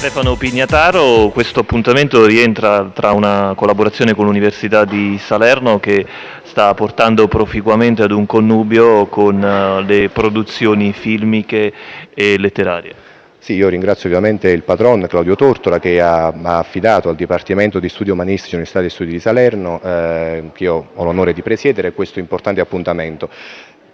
Stefano Pignataro, questo appuntamento rientra tra una collaborazione con l'Università di Salerno che sta portando proficuamente ad un connubio con uh, le produzioni filmiche e letterarie. Sì, io ringrazio ovviamente il patron Claudio Tortora che ha, ha affidato al Dipartimento di Studi Umanistici dell'Università degli Studi di Salerno, eh, che io ho l'onore di presiedere, questo importante appuntamento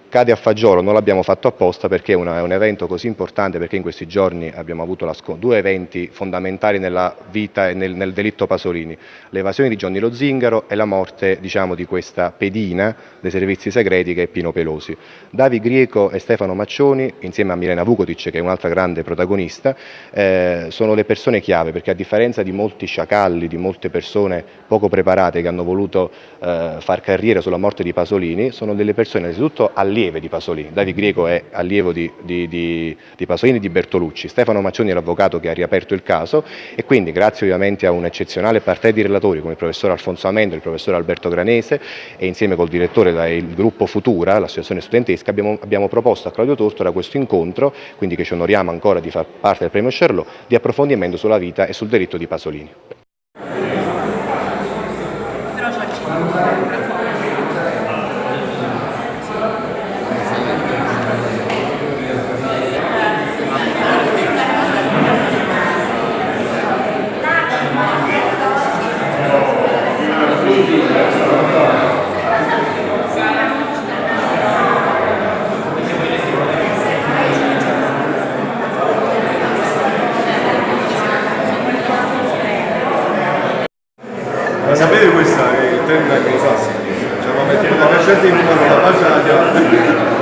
cade a fagiolo, non l'abbiamo fatto apposta perché è, una, è, un evento così importante, perché in questi giorni abbiamo avuto due eventi fondamentali nella vita e nel, nel, delitto Pasolini, l'evasione di Gianni Lo Zingaro e la morte diciamo, di questa pedina dei servizi segreti che è Pino Pelosi. Davi Grieco e Stefano Maccioni, insieme a Milena Vukotic che è un'altra grande protagonista, eh, sono le persone chiave perché a differenza di molti sciacalli, di molte persone poco preparate che hanno voluto eh, far carriera sulla morte di Pasolini, sono delle persone innanzitutto allievi allieve di Pasolini, Davi Greco è allievo di, di, di, di Pasolini e di Bertolucci, Stefano Maccioni è l'avvocato che ha riaperto il caso e quindi grazie ovviamente a un eccezionale parte di relatori come il professor Alfonso Amendo, il professor Alberto Granese e insieme col direttore del gruppo Futura, l'associazione studentesca, abbiamo, abbiamo, proposto a Claudio Tortora questo incontro, quindi che ci onoriamo ancora di far parte del premio Sherlock, di approfondimento sulla vita e sul delitto di Pasolini. La sapete questa che il termine anglosassone? Cioè, ma mettiamo la facetta in mano, la faccia